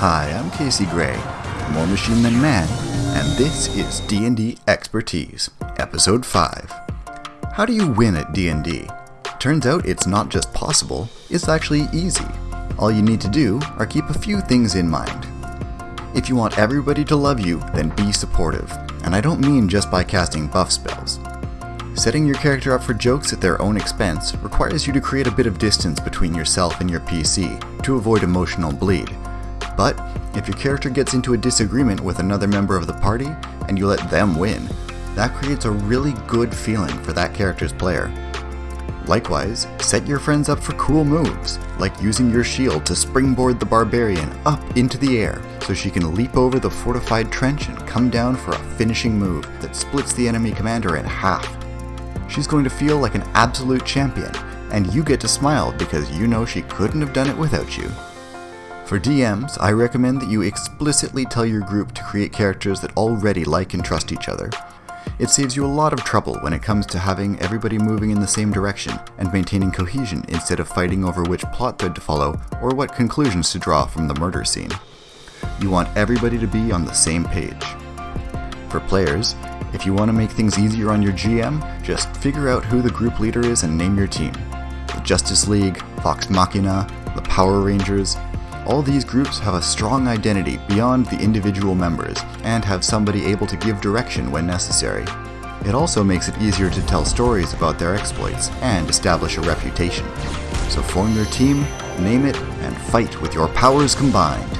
Hi, I'm Casey Gray, more machine than man, and this is D&D Expertise, Episode 5. How do you win at D&D? Turns out it's not just possible, it's actually easy. All you need to do are keep a few things in mind. If you want everybody to love you, then be supportive, and I don't mean just by casting buff spells. Setting your character up for jokes at their own expense requires you to create a bit of distance between yourself and your PC to avoid emotional bleed. But if your character gets into a disagreement with another member of the party and you let them win, that creates a really good feeling for that character's player. Likewise, set your friends up for cool moves, like using your shield to springboard the barbarian up into the air so she can leap over the fortified trench and come down for a finishing move that splits the enemy commander in half she's going to feel like an absolute champion, and you get to smile because you know she couldn't have done it without you. For DMs, I recommend that you explicitly tell your group to create characters that already like and trust each other. It saves you a lot of trouble when it comes to having everybody moving in the same direction and maintaining cohesion instead of fighting over which plot thread to follow or what conclusions to draw from the murder scene. You want everybody to be on the same page. For players, if you want to make things easier on your GM, just figure out who the group leader is and name your team. The Justice League, Vox Machina, the Power Rangers, all these groups have a strong identity beyond the individual members and have somebody able to give direction when necessary. It also makes it easier to tell stories about their exploits and establish a reputation. So form your team, name it, and fight with your powers combined.